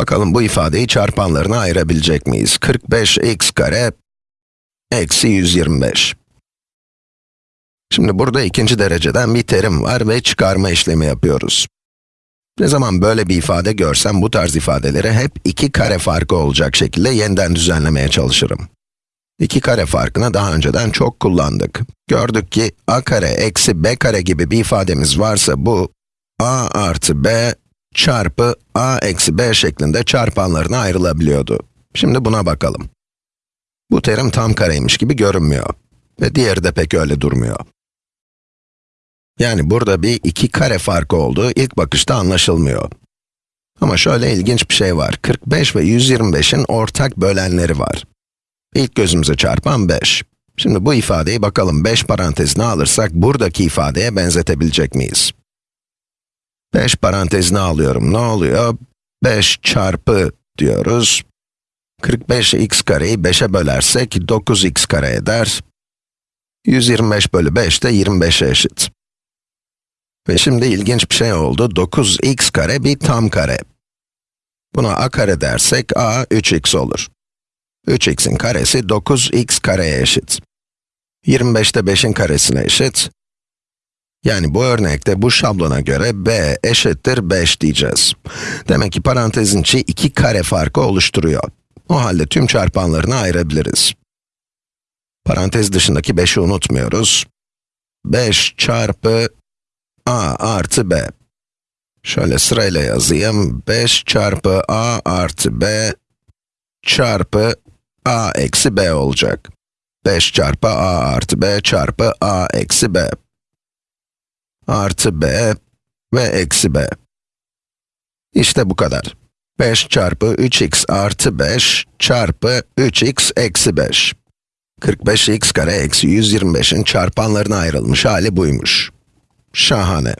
Bakalım bu ifadeyi çarpanlarına ayırabilecek miyiz? 45x kare eksi 125. Şimdi burada ikinci dereceden bir terim var ve çıkarma işlemi yapıyoruz. Ne zaman böyle bir ifade görsem bu tarz ifadeleri hep iki kare farkı olacak şekilde yeniden düzenlemeye çalışırım. İki kare farkını daha önceden çok kullandık. Gördük ki a kare eksi b kare gibi bir ifademiz varsa bu, a artı b çarpı a eksi b şeklinde çarpanlarına ayrılabiliyordu. Şimdi buna bakalım. Bu terim tam kareymiş gibi görünmüyor. Ve diğeri de pek öyle durmuyor. Yani burada bir iki kare farkı olduğu ilk bakışta anlaşılmıyor. Ama şöyle ilginç bir şey var. 45 ve 125'in ortak bölenleri var. İlk gözümüze çarpan 5. Şimdi bu ifadeyi bakalım 5 parantezine alırsak buradaki ifadeye benzetebilecek miyiz? 5 parantezine alıyorum. Ne oluyor? 5 çarpı diyoruz. 45 x kareyi 5'e bölersek 9x kare eder. 125 bölü 5 de 25'e eşit. Ve şimdi ilginç bir şey oldu. 9x kare bir tam kare. Buna a kare dersek a 3x olur. 3x'in karesi 9x kareye eşit. 25 de 5'in karesine eşit. Yani bu örnekte bu şablona göre b eşittir 5 diyeceğiz. Demek ki parantezin içi iki kare farkı oluşturuyor. O halde tüm çarpanlarını ayırabiliriz. Parantez dışındaki 5'i unutmuyoruz. 5 çarpı a artı b. Şöyle sırayla yazayım. 5 çarpı a artı b çarpı a eksi b olacak. 5 çarpı a artı b çarpı a eksi b. Artı b ve eksi b. İşte bu kadar. 5 çarpı 3x artı 5 çarpı 3x eksi 5. 45x kare eksi 125'in çarpanlarına ayrılmış hali buymuş. Şahane.